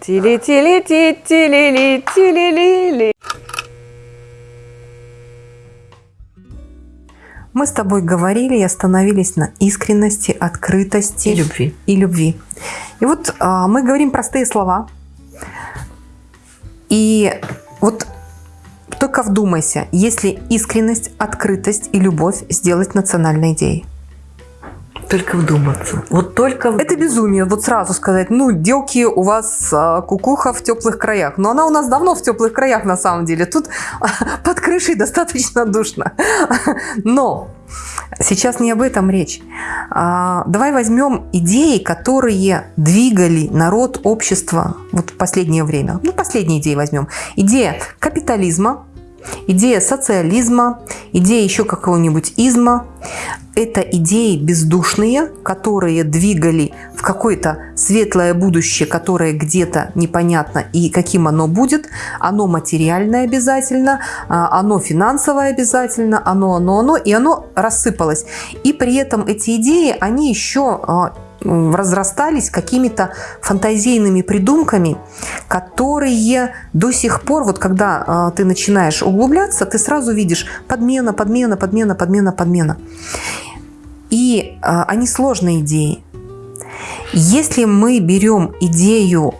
Тили-тили-ти-тили-ли-тили-ли-ли. Мы с тобой говорили и остановились на искренности, открытости И любви. И, любви. и вот а, мы говорим простые слова. И вот только вдумайся, если искренность, открытость и любовь сделать национальной идеей. Только вдуматься. Вот только Это безумие, вот сразу сказать, ну, девки, у вас а, кукуха в теплых краях. Но она у нас давно в теплых краях на самом деле. Тут под крышей достаточно душно. Но сейчас не об этом речь. А, давай возьмем идеи, которые двигали народ, общество вот в последнее время. Ну, последние идеи возьмем. Идея капитализма, идея социализма, идея еще какого-нибудь изма. Это идеи бездушные, которые двигали в какое-то светлое будущее, которое где-то непонятно и каким оно будет. Оно материальное обязательно, а, оно финансовое обязательно, оно, оно, оно, и оно рассыпалось. И при этом эти идеи, они еще а, разрастались какими-то фантазийными придумками, которые до сих пор, вот когда э, ты начинаешь углубляться, ты сразу видишь подмена, подмена, подмена, подмена, подмена. И э, они сложные идеи. Если мы берем идею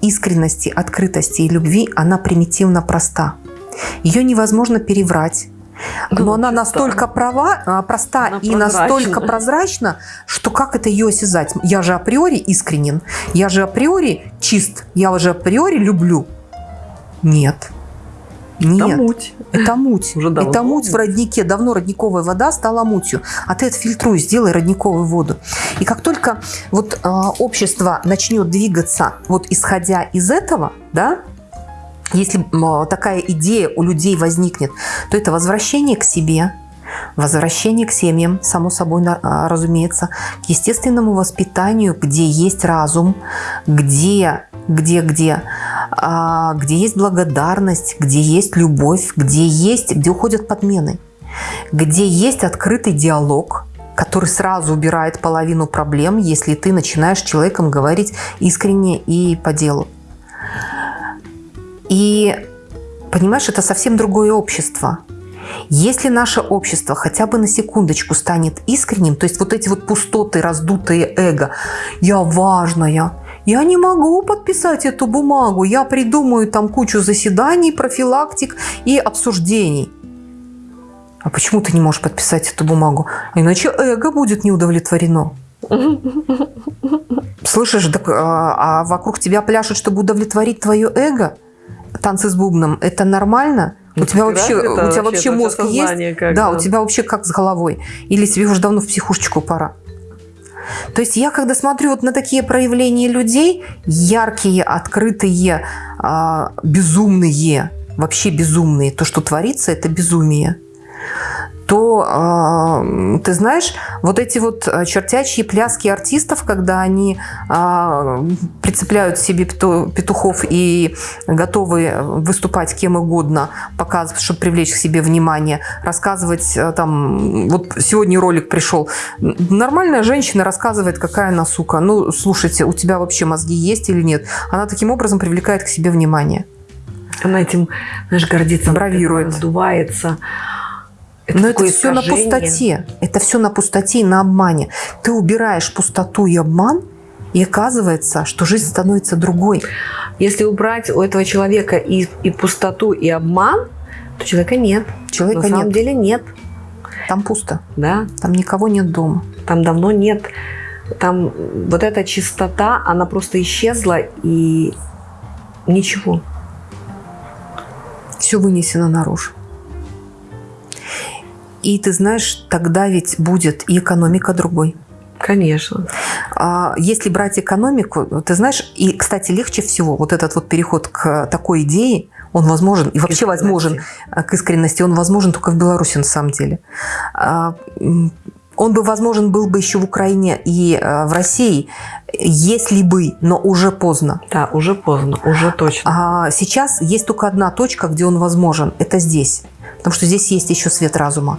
искренности, открытости и любви, она примитивно проста. Ее невозможно переврать, но ну, она настолько права, а, проста она и прозрачна. настолько прозрачна, что как это ее осязать? Я же априори искренен, я же априори чист, я же априори люблю. Нет. Нет. Это муть. Это муть. Уже давно это муть в роднике. Давно родниковая вода стала мутью. А ты отфильтруй, сделай родниковую воду. И как только вот э, общество начнет двигаться, вот исходя из этого, да, если такая идея у людей возникнет, то это возвращение к себе, возвращение к семьям, само собой а, разумеется, к естественному воспитанию, где есть разум, где, где, где, а, где есть благодарность, где есть любовь, где есть, где уходят подмены, где есть открытый диалог, который сразу убирает половину проблем, если ты начинаешь человеком говорить искренне и по делу. И, понимаешь, это совсем другое общество. Если наше общество хотя бы на секундочку станет искренним, то есть вот эти вот пустоты, раздутые эго, я важная, я не могу подписать эту бумагу, я придумаю там кучу заседаний, профилактик и обсуждений. А почему ты не можешь подписать эту бумагу? Иначе эго будет не удовлетворено. Слышишь, так, а, а вокруг тебя пляшут, чтобы удовлетворить твое эго? Танцы с бубном, это нормально? У тебя вообще, у тебя вообще мозг есть? Как, да, да, у тебя вообще как с головой? Или тебе уже давно в психушечку пора? То есть я, когда смотрю вот на такие проявления людей, яркие, открытые, а, безумные, вообще безумные, то, что творится, это безумие то, э, ты знаешь, вот эти вот э, чертячие пляски артистов, когда они э, прицепляют себе петухов и готовы выступать кем угодно, показывать, чтобы привлечь к себе внимание, рассказывать э, там, вот сегодня ролик пришел, нормальная женщина рассказывает, какая она сука. Ну, слушайте, у тебя вообще мозги есть или нет? Она таким образом привлекает к себе внимание. Она этим, знаешь, гордится, бравирует, сдувается. Это Но это все на пустоте. Это все на пустоте и на обмане. Ты убираешь пустоту и обман, и оказывается, что жизнь становится другой. Если убрать у этого человека и, и пустоту, и обман, то человека нет. Человека На нет. самом деле нет. Там пусто. Да. Там никого нет дома. Там давно нет. Там вот эта чистота, она просто исчезла, и ничего. Все вынесено наружу. И ты знаешь, тогда ведь будет и экономика другой. Конечно. А если брать экономику, ты знаешь, и, кстати, легче всего вот этот вот переход к такой идее, он возможен, и вообще возможен э, к искренности, он возможен только в Беларуси на самом деле. А, он бы возможен был бы еще в Украине и э, в России, если бы, но уже поздно. Да, уже поздно, уже точно. А сейчас есть только одна точка, где он возможен, это здесь потому что здесь есть еще свет разума.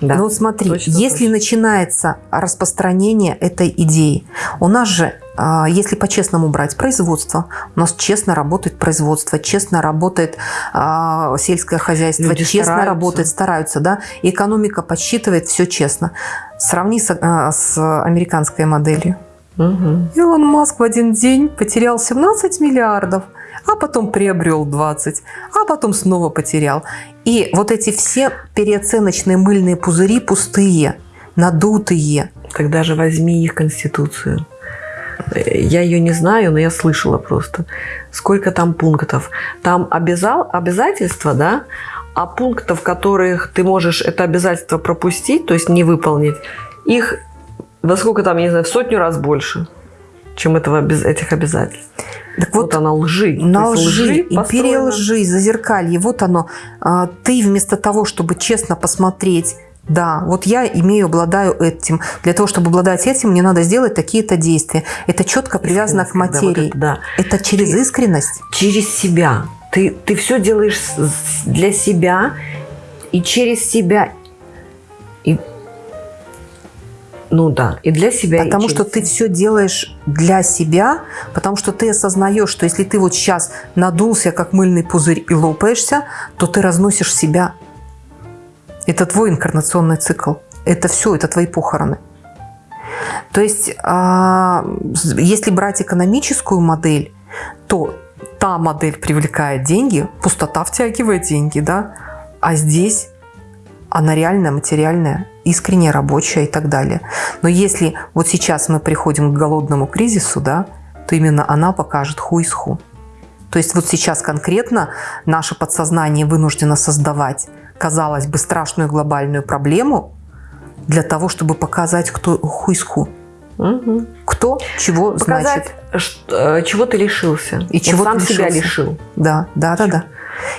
Да. Ну вот смотри, Точно, если точно. начинается распространение этой идеи, у нас же, а, если по-честному брать производство, у нас честно работает производство, честно работает а, сельское хозяйство, Люди честно стараются. работает, стараются, да, и экономика подсчитывает все честно. Сравни с, а, с американской моделью. Мгм. Илон Маск в один день потерял 17 миллиардов, а потом приобрел 20, а потом снова потерял. И вот эти все переоценочные мыльные пузыри пустые, надутые. Тогда же возьми их конституцию. Я ее не знаю, но я слышала просто. Сколько там пунктов? Там обязал, обязательства, да? А пунктов, которых ты можешь это обязательство пропустить, то есть не выполнить, их во сколько там, я не знаю, в сотню раз больше, чем этого, без этих обязательств. Так Вот, вот, она лжи. на есть лжи, империя лжи, зазеркалье, вот оно. А, Ты вместо того, чтобы честно посмотреть, да, вот я имею, обладаю этим. Для того, чтобы обладать этим, мне надо сделать такие-то действия. Это четко привязано к Искренность, когда вот материи. это, да. Это через Ты- искренность. через себя. Ты, ты все делаешь для себя и через себя. И, ну да, и для себя. Потому что ты все делаешь для себя, потому что ты осознаешь, что если ты вот сейчас надулся, как мыльный пузырь, и лопаешься, то ты разносишь себя. Это твой инкарнационный цикл. Это все, это твои похороны. То есть, а, если брать экономическую модель, то та модель привлекает деньги, пустота втягивает деньги, да, а здесь она реальная, материальная, искренняя, рабочая и так далее. Но если вот сейчас мы приходим к голодному кризису, да, то именно она покажет ху из ху. То есть вот сейчас конкретно наше подсознание вынуждено создавать, казалось бы, страшную глобальную проблему для того, чтобы показать, кто ху из ху. Мгм. Кто чего Показать, значит. что- э, чего ты лишился. И Вот чего сам ты себя лишился. лишил. Да, да, да, да.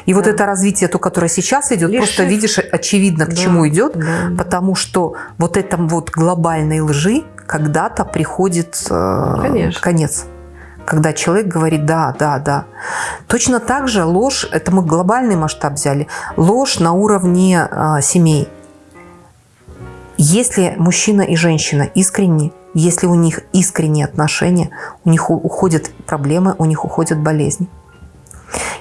И вот Да. это развитие, то, которое сейчас идет, просто Лишив. видишь, очевидно, к Да, чему идет, да. потому что вот этом вот глобальной лжи когда-то приходит э, Конечно. конец. Когда человек говорит «да, да, да». Точно так же ложь, это мы глобальный масштаб взяли, ложь на уровне э, семей. Если мужчина и женщина искренни, если у них искренние отношения, у них уходят проблемы, у них уходят болезни.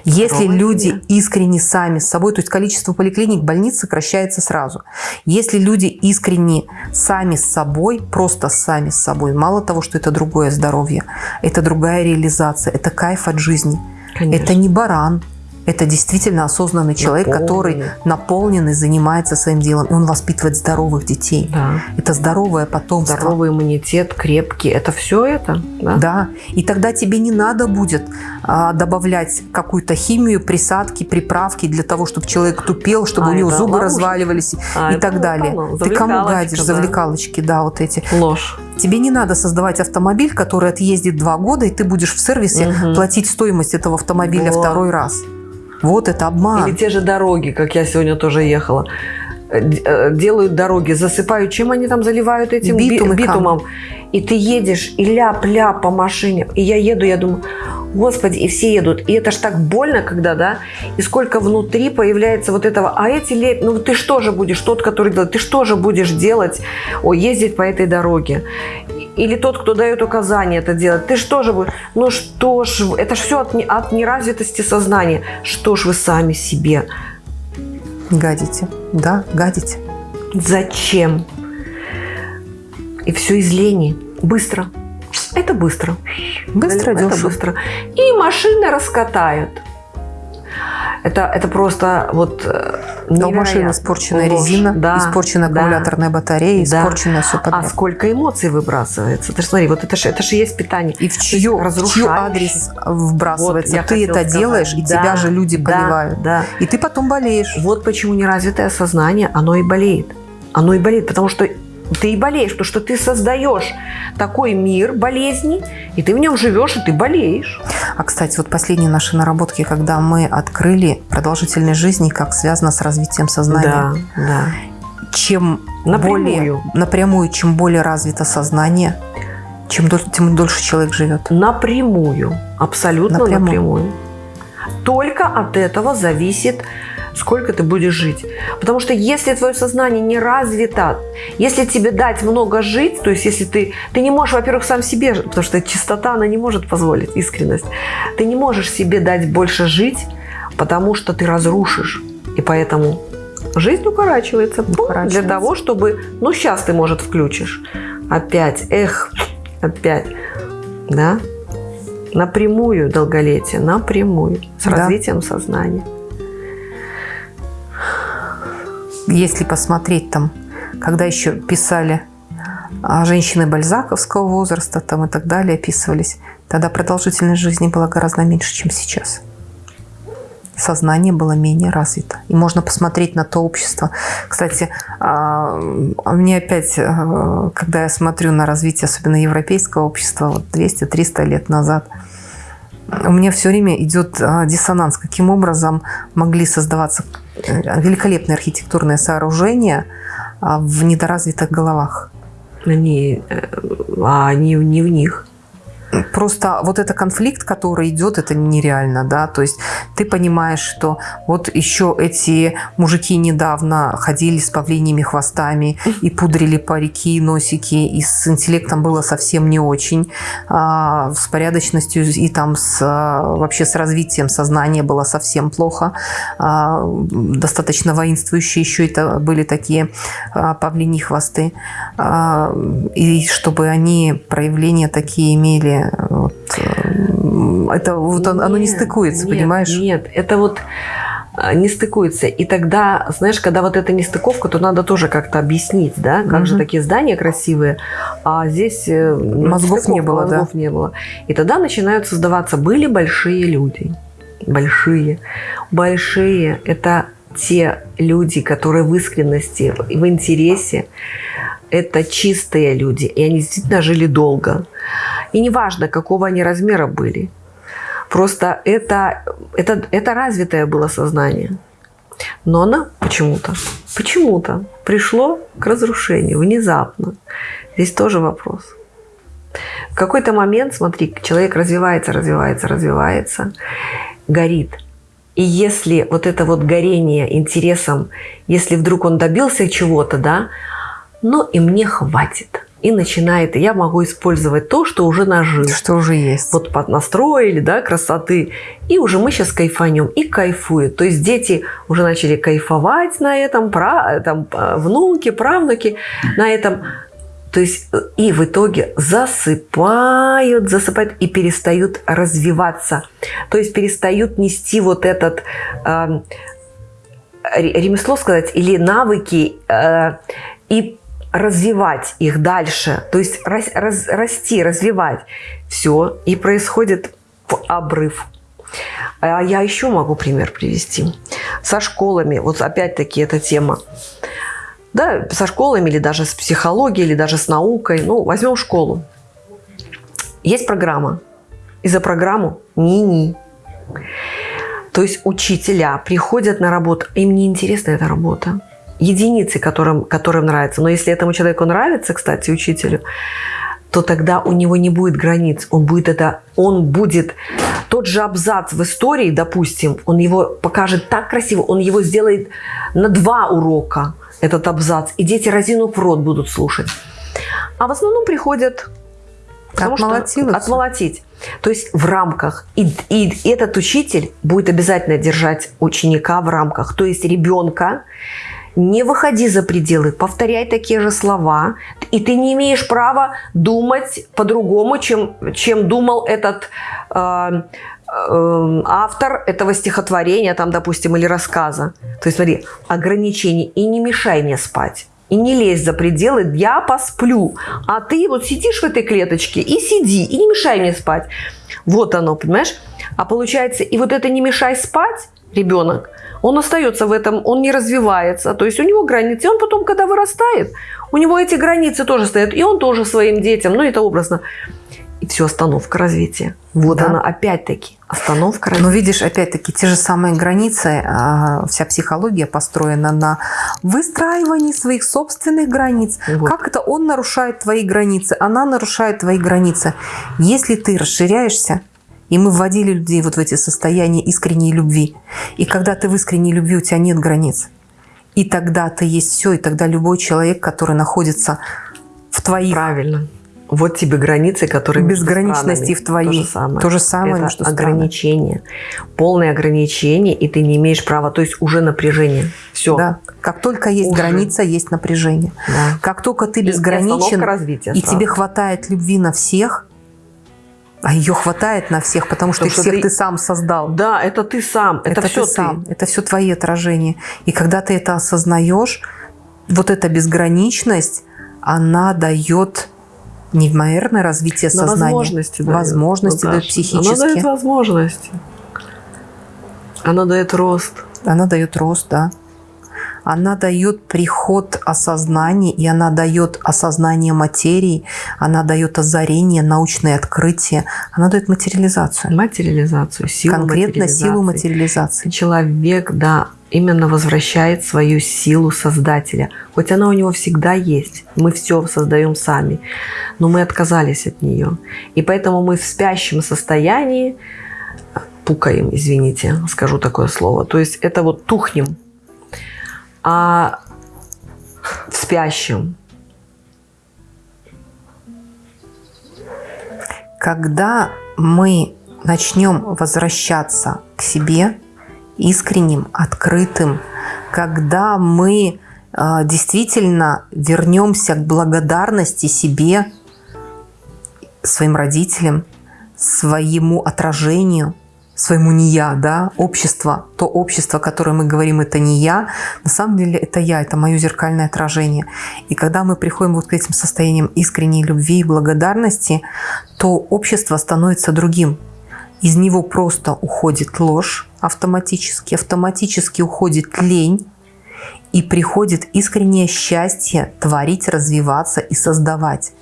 Если Здоровая люди искренне сами с собой, то есть количество поликлиник, больниц сокращается сразу. Если люди искренне сами с собой, просто сами с собой, мало того, что это другое здоровье, это другая реализация, это кайф от жизни. Конечно. Это не баран, это действительно осознанный человек, который Наполненный. наполненный, занимается своим делом, и он воспитывает здоровых детей. Да. Это здоровое потомство. Здоровый иммунитет, крепкий. Это все это? Да. Да, и тогда тебе не надо будет а, добавлять какую-то химию, присадки, приправки для того, чтобы человек тупел, чтобы А, у него зубы ловушка. разваливались А, и так далее. Ты кому гадишь? да. Завлекалочки, да, вот эти. Ложь. Тебе не надо создавать автомобиль, который отъездит два года, и ты будешь в сервисе Мгм. платить стоимость этого автомобиля Вот. второй раз. Вот это обман. Или те же дороги, как я сегодня тоже ехала. Э, э, Делают дороги, засыпают. Чем они там заливают этим би- Битум битумом? И ты едешь, и ляп-ляп по машине. И я еду, я думаю, господи, и все едут. И это ж так больно, когда, да? И сколько внутри появляется вот этого. А эти леп... Ну ты что же будешь, тот, который делает, ты что же будешь делать, о, ездить по этой дороге? Или тот, кто дает указания это делать. Ты что же будешь? Ну что ж, это ж все от, от неразвитости сознания. Что ж вы сами себе? Гадите. Да, гадите. Зачем? И все из лени. Быстро. Это быстро. Быстро, это дешево. быстро. И машины раскатают. Это, это просто вот э, Но у машины невероятно. испорченная Ложь. резина, Да, испорченная да. аккумуляторная батарея, Да. испорченное все А подряд. сколько эмоций выбрасывается? Ты смотри, вот это же это ж и есть питание. И в чье, в разрушающее. адрес вбрасывается? Вот, ты это сказать. делаешь, и Да, тебя же люди да, поливают. Да. И ты потом болеешь. Вот почему неразвитое сознание, оно и болеет. Оно и болеет, потому что ты и болеешь, потому что ты создаешь такой мир болезни, и ты в нем живешь, и ты болеешь. А, кстати, вот последние наши наработки, когда мы открыли продолжительность жизни, как связано с развитием сознания. да. Чем Напрямую. более напрямую, чем более развито сознание, чем доль- тем дольше человек живет. Напрямую. Абсолютно Напрямую. напрямую. Только от этого зависит сколько ты будешь жить. Потому что если твое сознание не развито, если тебе дать много жить, то есть если ты, ты не можешь, во-первых, сам себе, потому что чистота, она не может позволить, искренность, ты не можешь себе дать больше жить, потому что ты разрушишь. И поэтому жизнь укорачивается, укорачивается. для того, чтобы, ну сейчас ты, может, включишь. Опять, эх, опять, да, напрямую долголетие, напрямую, с да. развитием сознания. Если посмотреть там, когда еще писали а, женщины бальзаковского возраста там и так далее, описывались, тогда продолжительность жизни была гораздо меньше, чем сейчас сознание было менее развито. И можно посмотреть на то общество. Кстати, а, а мне опять, когда я смотрю на развитие, особенно европейского общества, вот 200-300 лет назад, у меня все время идет диссонанс. Каким образом могли создаваться э, великолепные архитектурные сооружения в недоразвитых головах? Они, э, а они не в них. Просто вот это конфликт, который идет, это нереально, да, то есть ты понимаешь, что вот еще эти мужики недавно ходили с павлиньими хвостами и пудрили парики, носики, и с интеллектом было совсем не очень, а, с порядочностью и там с, вообще с развитием сознания было совсем плохо, а, достаточно воинствующие еще это были такие а, павлиньи хвосты, а, и чтобы они проявления такие имели вот, э, это вот нет, оно не стыкуется, нет, понимаешь? Нет, это вот а, не стыкуется. И тогда, знаешь, когда вот эта нестыковка, то надо тоже как-то объяснить, да, как угу. же такие здания красивые, а здесь э, мозгов не было, мозгов да? не было. И тогда начинают создаваться, были большие люди, большие, большие, это те люди, которые в искренности, в интересе, это чистые люди, и они действительно жили долго. И неважно, какого они размера были. Просто это, это, это развитое было сознание. Но оно почему-то, почему-то пришло к разрушению внезапно. Здесь тоже вопрос. В какой-то момент, смотри, человек развивается, развивается, развивается, горит. И если вот это вот горение интересом, если вдруг он добился чего-то, да, но и мне хватит и начинает, и я могу использовать то, что уже нажил. Что уже есть. Вот поднастроили, да, красоты. И уже мы сейчас кайфанем и кайфуют. То есть дети уже начали кайфовать на этом, пра, там, а, внуки, правнуки на этом. То есть э, и в итоге засыпают, засыпают и перестают развиваться. То есть перестают нести вот этот э, ремесло сказать или навыки э, и развивать их дальше, то есть рас, раз, расти, развивать. Все, и происходит обрыв. А я еще могу пример привести. Со школами, вот опять-таки эта тема. Да, со школами или даже с психологией, или даже с наукой. Ну, возьмем школу. Есть программа. И за программу ни-ни. То есть учителя приходят на работу, им не интересна эта работа единицы, которым, которым нравится. Но если этому человеку нравится, кстати, учителю, то тогда у него не будет границ. Он будет это, он будет тот же абзац в истории, допустим, он его покажет так красиво, он его сделает на два урока, этот абзац, и дети разинув в рот будут слушать. А в основном приходят отмолотить. отмолотить. То есть в рамках. И, и этот учитель будет обязательно держать ученика в рамках. То есть ребенка не выходи за пределы, повторяй такие же слова, и ты не имеешь права думать по-другому, чем, чем думал этот э, э, автор этого стихотворения, там, допустим, или рассказа. То есть, смотри, ограничения, и не мешай мне спать. И не лезь за пределы, я посплю. А ты вот сидишь в этой клеточке и сиди, и не мешай мне спать. Вот оно, понимаешь? А получается, и вот это не мешай спать, ребенок, он остается в этом, он не развивается. То есть у него границы. И он потом, когда вырастает, у него эти границы тоже стоят. И он тоже своим детям, ну это образно. И все, остановка развития. Вот да. она, опять-таки, остановка развития. Но видишь, опять-таки, те же самые границы, а, вся психология построена на выстраивании своих собственных границ. Вот. Как это он нарушает твои границы, она нарушает твои границы. Если ты расширяешься, И мы вводили людей вот в эти состояния искренней любви. И когда ты в искренней любви, у тебя нет границ. И тогда ты есть все, и тогда любой человек, который находится в твоих... Правильно. Вот тебе границы, которые Безграничности в твоей. То же самое. То же самое Это между ограничение. Полное ограничение, и ты не имеешь права. То есть уже напряжение. Все. Да. Как только есть Уже. граница, есть напряжение. Да. Как только ты И безграничен, и сразу. тебе хватает любви на всех, а ее хватает на всех, потому что Потому что всех ты- ты... сам создал. Да, это ты сам. Это, это все ты сам, это все твои отражения. И когда ты это осознаешь, вот эта безграничность, она дает неимоверное развитие Но сознания. возможности дает. Возможности Вот дает так. психические. Она дает возможности. Она дает рост. Она дает рост, да. Она дает приход осознания, и она дает осознание материи, она дает озарение, научные открытия, она дает материализацию. Материализацию, силу Конкретно силу материализации. материализации. Человек, да, именно возвращает свою силу Создателя. Хоть она у него всегда есть. Мы все создаем сами. Но мы отказались от нее. И поэтому мы в спящем состоянии пукаем, извините, скажу такое слово. То есть это вот тухнем. А в спящем? Когда мы начнем возвращаться к себе искренним, открытым, когда мы э, действительно вернемся к благодарности себе, своим родителям, своему отражению, своему не я, да, общество, то общество, которое мы говорим, это не я, на самом деле это я, это мое зеркальное отражение. И когда мы приходим вот к этим состояниям искренней любви и благодарности, то общество становится другим. Из него просто уходит ложь автоматически, автоматически уходит лень, и приходит искреннее счастье творить, развиваться и создавать.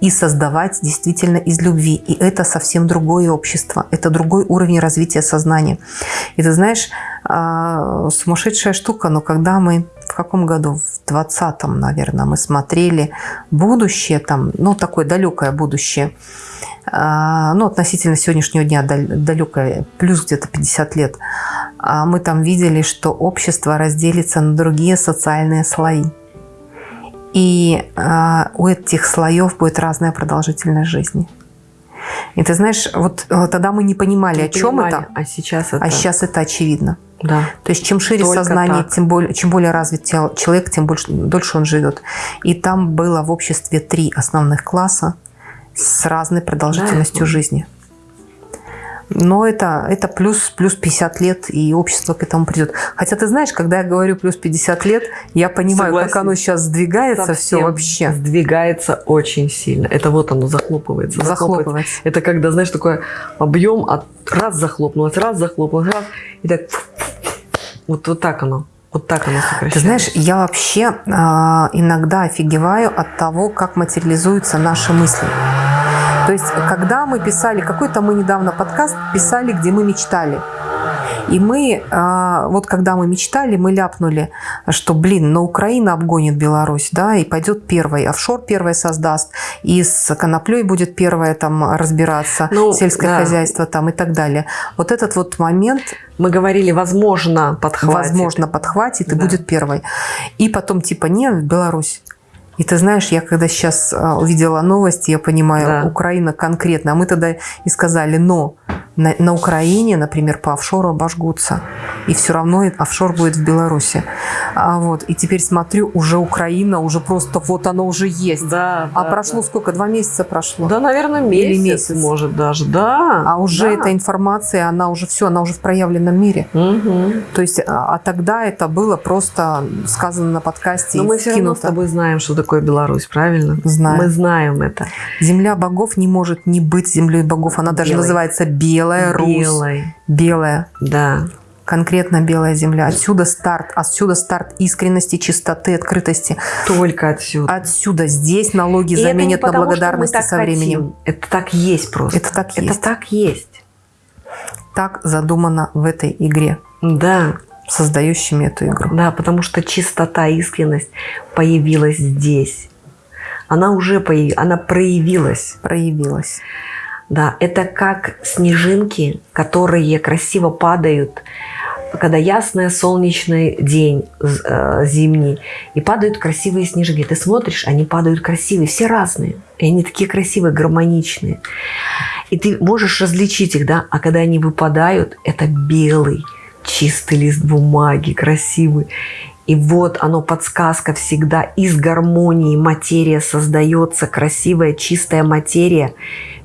И создавать действительно из любви. И это совсем другое общество. Это другой уровень развития сознания. И ты знаешь, а, сумасшедшая штука, но когда мы в каком году? В 20-м, наверное, мы смотрели будущее, там, ну, такое далекое будущее, а, ну, относительно сегодняшнего дня дал- далекое, плюс где-то 50 лет, А мы там видели, что общество разделится на другие социальные слои. И а, у этих слоев будет разная продолжительность жизни. И ты знаешь, вот э, тогда мы не понимали, Не о чем понимали, это, А сейчас это... а сейчас это очевидно. Да. То есть чем шире Только сознание, так. тем более, чем более развит человек, тем больше, дольше он живет. И там было в обществе три основных класса с разной продолжительностью Да. жизни. Но это, это плюс, плюс 50 лет, и общество к этому придет. Хотя ты знаешь, когда я говорю плюс 50 лет, я понимаю, как Согласен. оно сейчас сдвигается все Совсем вообще. Сдвигается очень сильно. Это вот оно захлопывается. Захлопывается. Это когда, знаешь, такой объем, от раз захлопнулось, раз захлопнулось, раз, и так вот, вот так оно. Вот так оно сокращается. Ты знаешь, я вообще а, иногда офигеваю от того, как материализуются наши мысли. То есть, когда мы писали, какой-то мы недавно подкаст писали, где мы мечтали. И мы, а, вот когда мы мечтали, мы ляпнули, что, блин, но Украина обгонит Беларусь, да, и пойдет первой, офшор первой создаст, и с коноплей будет первое там разбираться, Ну, сельское да. хозяйство там и так далее. Вот этот вот момент Мы говорили, возможно, подхватит. возможно, подхватит и Да. будет первой. И потом типа не, Беларусь. И ты знаешь, я когда сейчас а, увидела новости, я понимаю, Да. Украина конкретно. А мы тогда и сказали, но на, на Украине, например, по офшору обожгутся. И все равно офшор будет в Беларуси. А вот, и теперь смотрю, уже Украина, уже просто вот оно уже есть. Да, а да, прошло да. сколько? Два месяца прошло. Да, наверное, месяц, Или месяц. может даже. Да. А уже да. эта информация, она уже все, она уже в проявленном мире. Мгм. То есть, а, а тогда это было просто сказано на подкасте Но и мы все равно с скинуто. тобой знаем, что такое Беларусь, правильно? Знаем. Мы знаем это. Земля богов не может не быть землей богов. Она даже Белой. называется Белая Русь. Белой. Белая. Да. Конкретно белая земля. Отсюда старт. Отсюда старт искренности, чистоты, открытости. Только отсюда. Отсюда. Здесь налоги И это заменят на потому, мы благодарности со временем. хотим. Это так есть просто. Это так Это есть. так есть. Так задумано в этой игре, Да, создающими эту игру. да, потому что чистота, искренность появилась здесь. Она уже появ... она проявилась. Проявилась. Да, это как снежинки, которые красиво падают, когда ясный солнечный день э, зимний, и падают красивые снежинки. Ты смотришь, они падают красивые, все разные. И они такие красивые, гармоничные. И ты можешь различить их, да? А когда они выпадают, это белый, чистый лист бумаги, красивый. И вот оно, подсказка всегда. Из гармонии материя создается, красивая, чистая материя,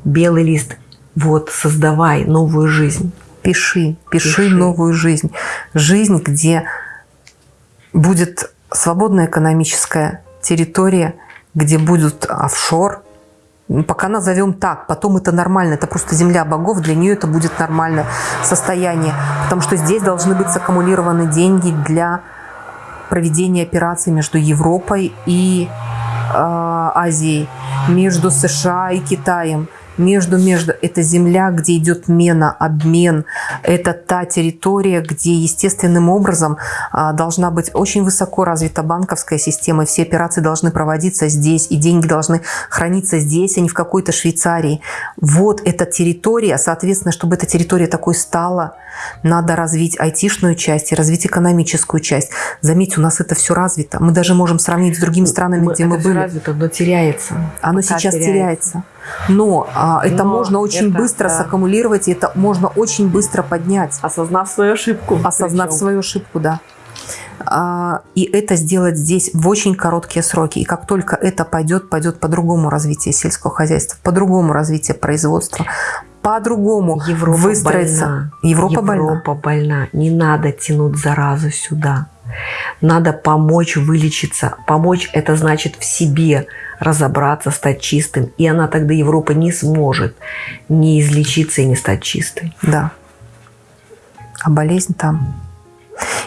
белый лист. Вот, создавай новую жизнь. Пиши, пиши, пиши. новую жизнь. Жизнь, где будет свободная экономическая территория, где будут офшор, Пока назовем так, потом это нормально, это просто земля богов, для нее это будет нормальное состояние, потому что здесь должны быть саккумулированы деньги для проведения операций между Европой и э, Азией, между США и Китаем между, между. Это земля, где идет мена, обмен. Это та территория, где естественным образом а, должна быть очень высоко развита банковская система. Все операции должны проводиться здесь, и деньги должны храниться здесь, а не в какой-то Швейцарии. Вот эта территория, соответственно, чтобы эта территория такой стала, надо развить айтишную часть и развить экономическую часть. Заметьте, у нас это все развито. Мы даже можем сравнить с другими странами, мы, где мы были. развито, но теряется. Оно Пока сейчас теряется. теряется. Но а, это Но можно очень это, быстро да. саккумулировать, и это можно очень быстро поднять. Осознав свою ошибку. Осознав причем. свою ошибку, да. А, и это сделать здесь в очень короткие сроки. И как только это пойдет, пойдет по-другому развитие сельского хозяйства, по-другому развитие производства, по-другому выстроиться. Больна. Европа, Европа больна. Европа больна. Не надо тянуть заразу сюда. Надо помочь вылечиться. Помочь – это значит в себе разобраться, стать чистым. И она тогда, Европа, не сможет не излечиться и не стать чистой. Да. А болезнь там.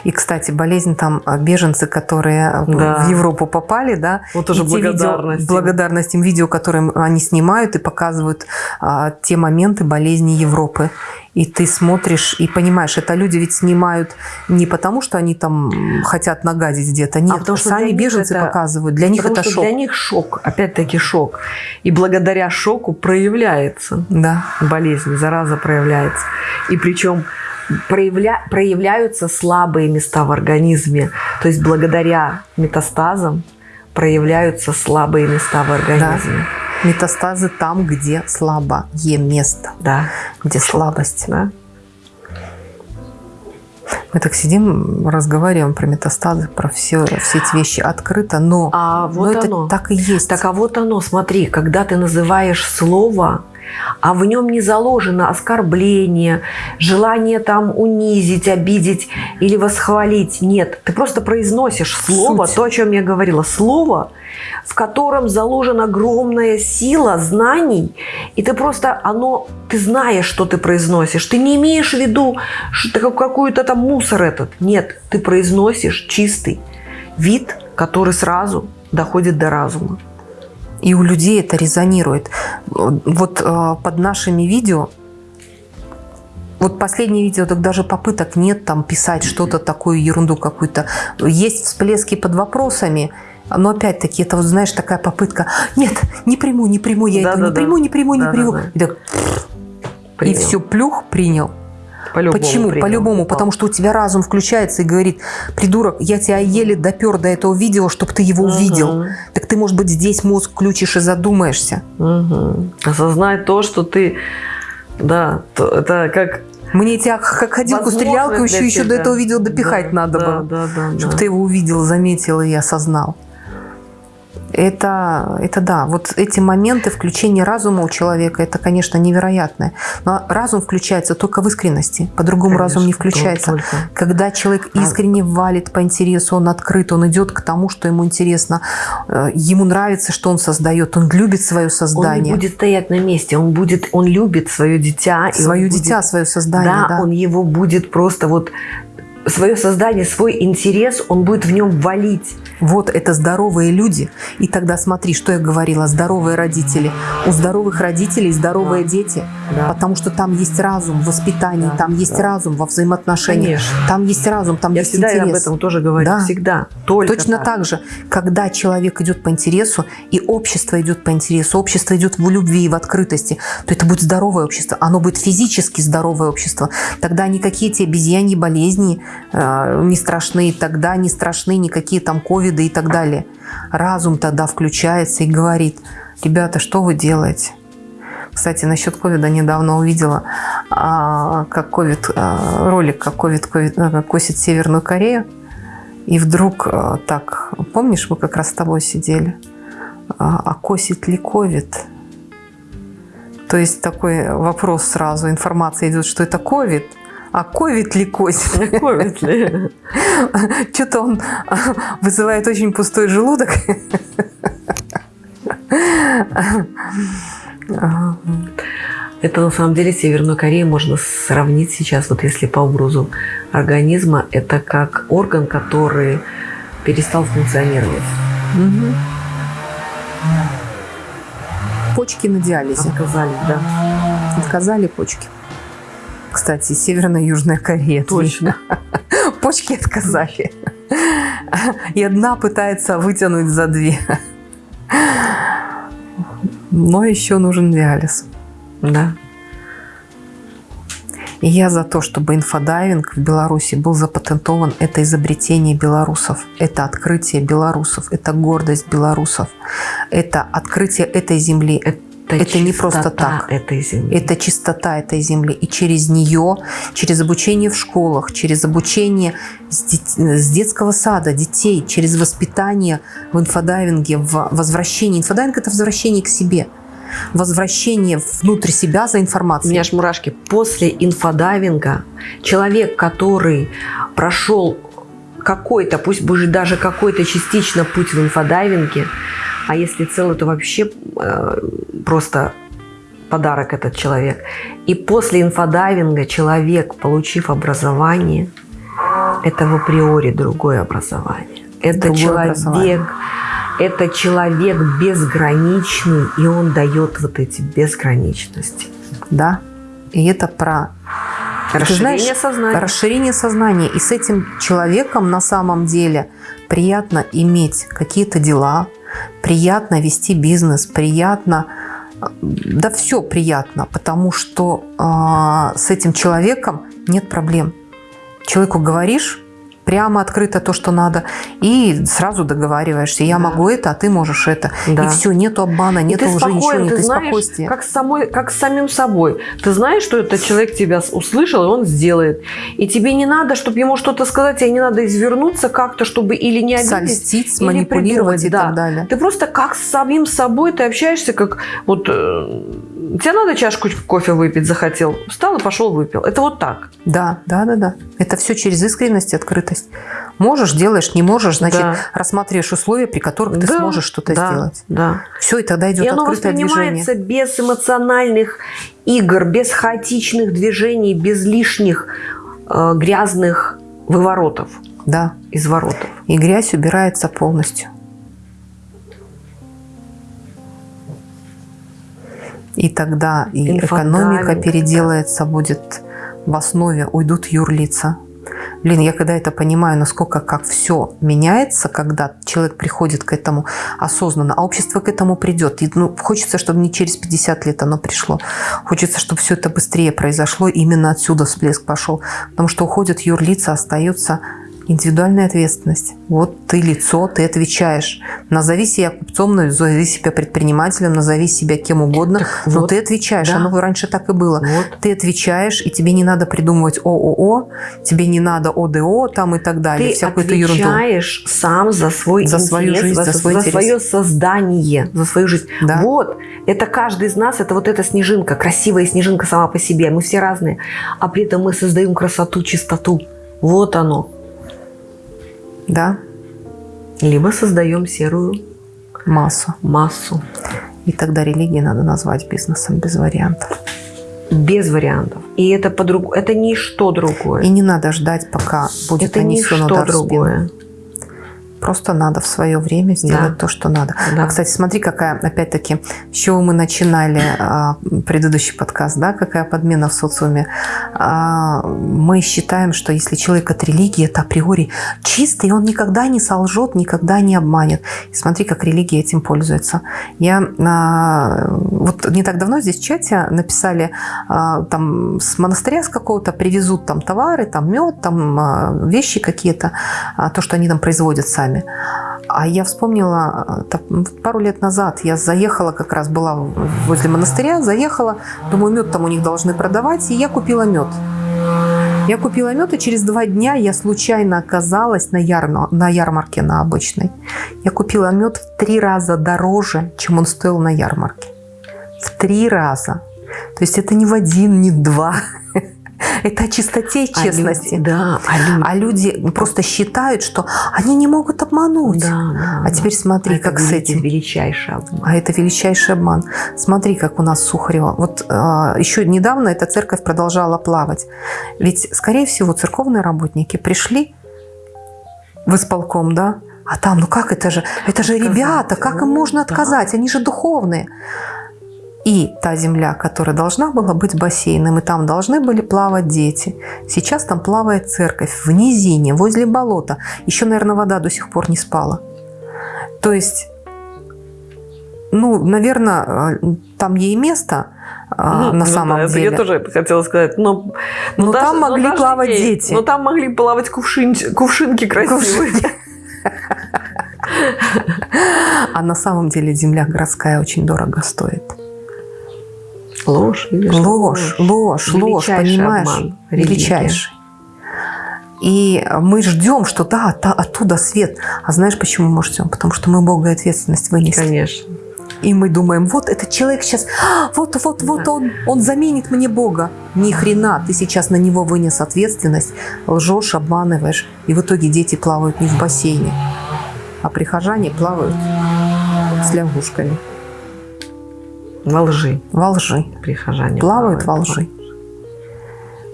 И, кстати, болезнь там а, беженцы, которые а, да. в Европу попали, да. Вот уже благодарность. Видео, благодарность им видео, которые они снимают и показывают а, те моменты болезни Европы. И ты смотришь и понимаешь, это люди ведь снимают не потому, что они там хотят нагадить где-то. Нет, а потому что сами беженцы это, показывают. Для них это шок. Для них шок, опять-таки шок. И благодаря шоку проявляется да. болезнь, зараза проявляется. И причем проявля, проявляются слабые места в организме. То есть благодаря метастазам проявляются слабые места в организме. Да. Метастазы там, где слабое место. Да. Где слабость. Да. Мы так сидим, разговариваем про метастазы, про все, все эти вещи открыто, но, а вот но оно. это так и есть. Так а вот оно, смотри, когда ты называешь слово, а в нем не заложено оскорбление, желание там унизить, обидеть или восхвалить. Нет, ты просто произносишь слово, Суть. то, о чем я говорила, слово, в котором заложена огромная сила знаний, и ты просто, оно, ты знаешь, что ты произносишь. Ты не имеешь в виду что какую-то там мусор этот. Нет, ты произносишь чистый вид, который сразу доходит до разума. И у людей это резонирует. Вот э, под нашими видео, вот последнее видео, так даже попыток нет там писать что-то такую ерунду какую-то. Есть всплески под вопросами, но опять-таки это вот знаешь такая попытка. Нет, не приму, не приму я да, это, да, не да. приму, не приму, не да, приму. Да, да. И, так, и все плюх принял. По-любому Почему? По-любому. Потому что у тебя разум включается и говорит, придурок, я тебя еле допер до этого видео, чтобы ты его угу. увидел. Так ты, может быть, здесь мозг включишь и задумаешься. Угу. Осознать то, что ты... Да, то, это как мне тебя как ходилку стрелялку еще, еще до этого видео допихать да, надо да, было. Да, да, чтобы да. ты его увидел, заметил и осознал. Это, это да, вот эти моменты включения разума у человека, это, конечно, невероятное. Но разум включается только в искренности, по-другому разум не включается. Только. Когда человек а искренне валит по интересу, он открыт, он идет к тому, что ему интересно, э, ему нравится, что он создает, он любит свое создание. Он не будет стоять на месте, он будет, он любит свое дитя. Свое дитя, будет, свое создание, да, да. он его будет просто вот свое создание, свой интерес, он будет в нем валить. Вот это здоровые люди. И тогда смотри, что я говорила, здоровые родители. У здоровых родителей здоровые Да. дети. Да. Потому что там есть разум в воспитании, Да, там есть да. разум во взаимоотношениях. Конечно. Там есть разум, там Я есть всегда интерес. об этом тоже говорю. Да. Всегда. Только Точно так. же, когда человек идет по интересу, и общество идет по интересу, общество идет в любви и в открытости, то это будет здоровое общество. Оно будет физически здоровое общество. Тогда никакие эти обезьяньи болезни не страшны, тогда не страшны никакие там ковиды и так далее. Разум тогда включается и говорит, ребята, что вы делаете? Кстати, насчет ковида недавно увидела, а, как ковид, а, ролик, как ковид, а, косит Северную Корею. И вдруг так, помнишь, мы как раз с тобой сидели, а, а косит ли ковид? То есть такой вопрос сразу, информация идет, что это ковид, а ковид ли косит? Ковид ли? Что-то он а, вызывает очень пустой желудок. А, Это на самом деле Северную Корею можно сравнить сейчас, вот если по образу организма, это как орган, который перестал функционировать. мгм. Почки на диализе. Отказались, да. Отказали почки. Кстати, Северная и Южная Корея. Точно. Почки отказали. И одна пытается вытянуть за две. Но еще нужен диализ. Да. И я за то, чтобы инфодайвинг в Беларуси был запатентован. Это изобретение белорусов, это открытие белорусов, это гордость белорусов, это открытие этой земли. Это не просто так. этой земли. Это чистота этой земли. И через нее, через обучение в школах, через обучение с, дет- с детского сада детей, через воспитание в инфодайвинге, в возвращении. Инфодайвинг – это возвращение к себе. Возвращение внутрь себя за У информацией. меня аж мурашки. После инфодайвинга человек, который прошел какой-то, пусть будет даже какой-то частично путь в инфодайвинге, а если целый, то вообще э, просто подарок этот человек. И после инфодайвинга человек, получив образование, это в априори другое образование. Это Другое человек, образование. это человек безграничный, и он дает вот эти безграничности. Да. И это про Расширение знаешь, сознания. расширение сознания. И с этим человеком на самом деле приятно иметь какие-то дела, приятно вести бизнес, приятно, э, да все приятно, потому что а, с этим человеком нет проблем. Человеку говоришь прямо открыто то, что надо, и сразу договариваешься. Я Да. могу это, а ты можешь это. Да. И все, нету обмана, И нету уже спокоен, ничего, нет ты и знаешь, спокойствия. как с, самой, как с самим собой. Ты знаешь, что этот человек тебя услышал, и он сделает. И тебе не надо, чтобы ему что-то сказать, тебе не надо извернуться как-то, чтобы или не обидеть, Сольстить, или сманипулировать и придумать, да. так далее. Ты просто как с самим собой, ты общаешься, как вот э, тебе надо чашку кофе выпить захотел, встал и пошел выпил. Это вот так. Да, да, да, да. Это все через искренность и открытость. Можешь, делаешь, не можешь, значит, Да. рассматриваешь условия, при которых ты Да, сможешь что-то да, сделать. Да. Все, и тогда идет И оно открытое движение. воспринимается без эмоциональных игр, без хаотичных движений, без лишних э, грязных выворотов, Да. изворотов. И грязь убирается полностью. И тогда и экономика переделается, будет в основе, уйдут юрлица. Блин, я когда это понимаю, насколько как все меняется, когда человек приходит к этому осознанно, а общество к этому придет. И, ну, хочется, чтобы не через 50 лет оно пришло. Хочется, чтобы все это быстрее произошло. Именно отсюда всплеск пошел. Потому что уходят юрлица, остается индивидуальная ответственность. Вот ты лицо, ты отвечаешь. Назови себя купцом, назови себя предпринимателем, назови себя кем угодно, Так но вот, ты отвечаешь. да. Оно раньше так и было. Вот. Ты отвечаешь, и тебе не надо придумывать ООО, тебе не надо ОДО там и так далее, Ты всякую эту ерунду. отвечаешь сам за свой За свою интерес, жизнь, за свой интерес. свое создание, за свою жизнь. Да. Вот, это каждый из нас, это вот эта снежинка, красивая снежинка сама по себе. Мы все разные, а при этом мы создаем красоту, чистоту. Вот оно. Да, Либо создаем серую массу. массу. И тогда религии надо назвать бизнесом без вариантов. без вариантов. И это по-другому, это ничто другое. И не надо ждать, пока будет это ничто другое. Просто надо в свое время сделать Да. то, что надо. Да. А, кстати, смотри, какая, опять-таки, с чего мы начинали а, предыдущий подкаст, да, какая подмена в социуме. А, мы считаем, что если человек от религии, это априори чистый, он никогда не солжет, никогда не обманет. И смотри, как религия этим пользуется. Я а, вот не так давно здесь в чате написали, а, там с монастыря с какого-то привезут там товары, там мед, там а, вещи какие-то, а, то, что они там производят сами. А я вспомнила, а, так, пару лет назад я заехала, как раз была возле монастыря, заехала, думаю, мед там у них должны продавать, и я купила мед. Я купила мед, и через два дня я случайно оказалась на, ярно- на ярмарке на обычной. Я купила мед в три раза дороже, чем он стоил на ярмарке. В три раза. То есть это не в один, не в два. Это о чистоте и А честности. люди- да, а люди, А люди просто считают, что они не могут обмануть. Да, да, А да. теперь смотри, Это как с этим. величайший обман. А это величайший обман. Смотри, как у нас Сухарева. Вот а, еще недавно эта церковь продолжала плавать. Ведь, скорее всего, церковные работники пришли в исполком, да? А там, ну как это же? Это же Отказать. ребята, как им Ну, можно да. отказать? Они же духовные. И та земля, которая должна была быть бассейном, и там должны были плавать дети. Сейчас там плавает церковь в низине, возле болота. Еще, наверное, вода до сих пор не спала. То есть, ну, наверное, там ей место а, Ну, на ну самом да, это деле. я тоже хотела сказать. Но, Ну, там могли даже плавать ей- дети. Но там могли плавать кувшин- кувшинки красивые. А на самом деле земля городская очень дорого стоит. Ложь, видишь? Ложь, ложь, ложь, понимаешь? обман. Величайший. И мы ждем, что да, та- оттуда свет. А знаешь, почему мы ждем? Потому что мы Бога и ответственность вынесли. Конечно. И мы думаем, вот этот человек сейчас, а, вот, вот, вот Да. он, он заменит мне Бога. Ни хрена, ты сейчас на него вынес ответственность, лжешь, обманываешь. И в итоге дети плавают не в бассейне, а прихожане плавают с лягушками Во лжи во лжи. прихожане плавают во лжи.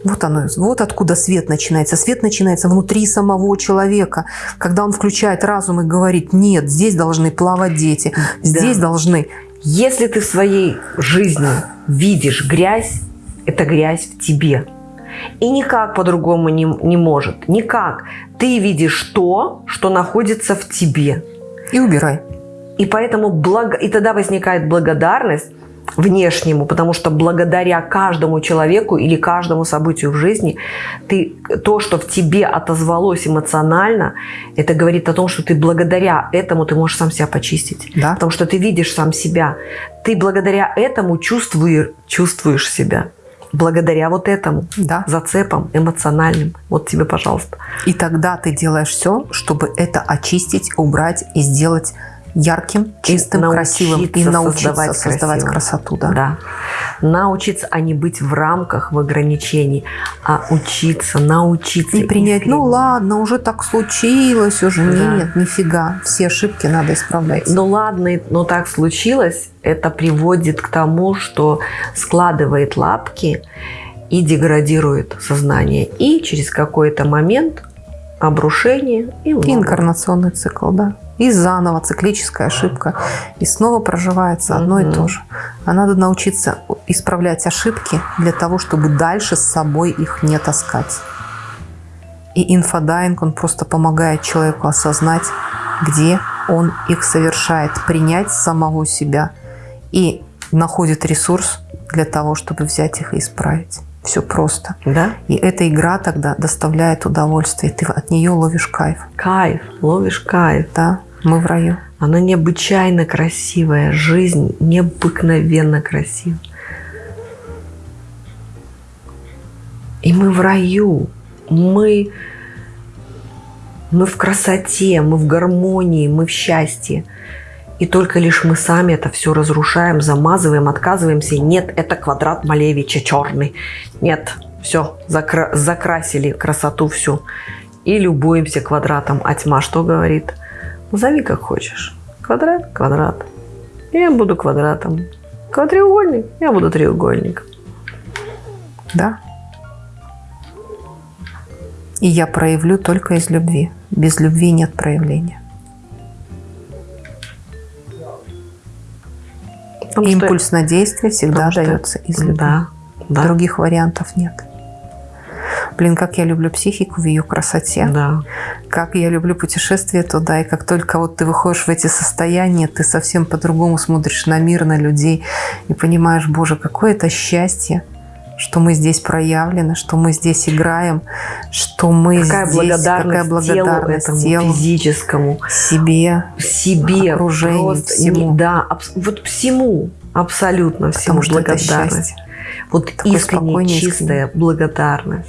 Вот оно, вот откуда свет начинается. Свет начинается внутри самого человека, когда он включает разум и говорит, нет, здесь должны плавать дети, здесь должны. Если ты в своей жизни видишь грязь, это грязь в тебе. И никак по-другому не, не может. Никак. Ты видишь то, что находится в тебе. И убирай. И поэтому благо... и тогда возникает благодарность внешнему, потому что благодаря каждому человеку или каждому событию в жизни ты то, что в тебе отозвалось эмоционально, это говорит о том, что ты благодаря этому ты можешь сам себя почистить, Да. потому что ты видишь сам себя, ты благодаря этому чувствуешь чувствуешь себя, благодаря вот этому Да. зацепам эмоциональным. Вот тебе, пожалуйста. И тогда ты делаешь все, чтобы это очистить, убрать и сделать ярким, чистым, красивым и научиться создавать создавать, красоту. Да. Да. Научиться, а не быть в рамках, в ограничений, а учиться, научиться. И принять, искренне. ну ладно, уже так случилось, уже Да. нет, нифига, все ошибки надо исправлять. Ну ладно, но так случилось, это приводит к тому, что складывает лапки и деградирует сознание. И через какой-то момент обрушение и инкарнационный цикл, да. И заново циклическая ошибка. И снова проживается одно и Мгм. то же. А надо научиться исправлять ошибки для того, чтобы дальше с собой их не таскать. И инфодайвинг, он просто помогает человеку осознать, где он их совершает, принять самого себя и находит ресурс для того, чтобы взять их и исправить. Все просто. Да? И эта игра тогда доставляет удовольствие. Ты от нее ловишь кайф. Кайф, ловишь кайф. Да, мы в раю. Она необычайно красивая, жизнь необыкновенно красива. И мы в раю, мы, мы в красоте, мы в гармонии, мы в счастье. И только лишь мы сами это все разрушаем, замазываем, отказываемся. Нет, это квадрат Малевича черный. Нет, все, закрасили красоту всю. И любуемся квадратом. А тьма что говорит? Назови как хочешь. Квадрат, квадрат. Я буду квадратом. Квадреугольник, я буду треугольником. Да. И я проявлю только из любви. Без любви нет проявления. Потому что- Импульс на действие всегда потому что- дается из любви. Да, да, Других вариантов нет. Блин, как я люблю психику в ее красоте. да. Как я люблю путешествия туда. И как только вот ты выходишь в эти состояния, ты совсем по-другому смотришь на мир, на людей. И понимаешь, боже, какое это счастье, что мы здесь проявлены, что мы здесь играем, что мы Какая здесь, благодарность, какая благодарность телу, телу, этому физическому, себе, себе, Окружению, просто всему. не- да, абс- вот всему, абсолютно всему потому что это благодарность. счастье. Вот Такое искренняя, чистая благодарность.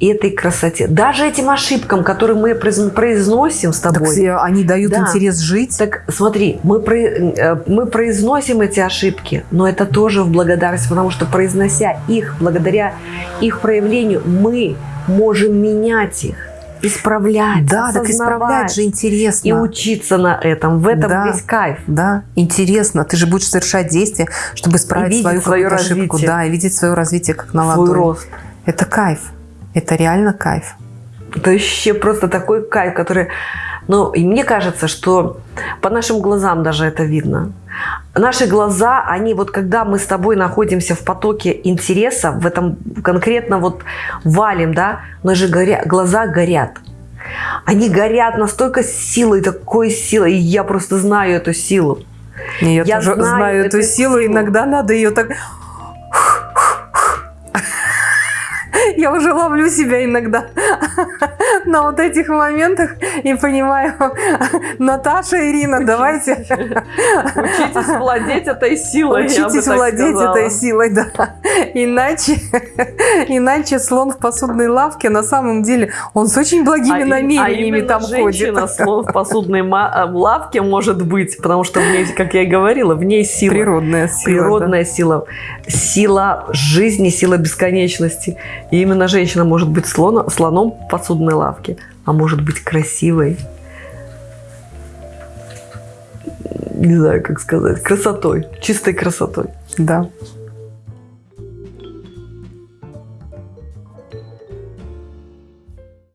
Этой красоте. Даже этим ошибкам, которые мы произ- произносим с Так тобой. все- они дают Да. интерес жить. Так смотри, мы, про- э, мы произносим эти ошибки, но это тоже в благодарность, потому что произнося их, благодаря их проявлению, мы можем менять их, исправлять, Да, так исправлять же интересно. и учиться на этом. В этом Да. весь кайф. Да, интересно. Ты же будешь совершать действия, чтобы исправить свою какую-то ошибку. Да, и видеть свое развитие как на Свой ладони. рост. Это кайф. Это реально кайф. Это вообще просто такой кайф, который... Ну, и мне кажется, что по нашим глазам даже это видно. Наши глаза, они вот когда мы с тобой находимся в потоке интереса, в этом конкретно вот валим, да, наши горя... глаза горят. Они горят настолько силой, такой силой, и я просто знаю эту силу. Я, Я тоже знаю знаю, эту эту силу. силу. Иногда надо ее так... Я уже ловлю себя иногда на вот этих моментах и понимаю, Наташа, Ирина, давайте Учитесь владеть этой силой. учитесь владеть этой силой, да. Иначе, иначе слон в посудной лавке на самом деле он с очень благими А намерениями а там женщина ходит. слон в посудной э, лавке может быть, потому что в ней, как я и говорила, в ней сила. Природная сила. да. Природная сила, сила жизни, сила бесконечности. И именно женщина может быть слона, слоном в посудной лавке, а может быть красивой. Не знаю, как сказать. Красотой. Чистой красотой. Да.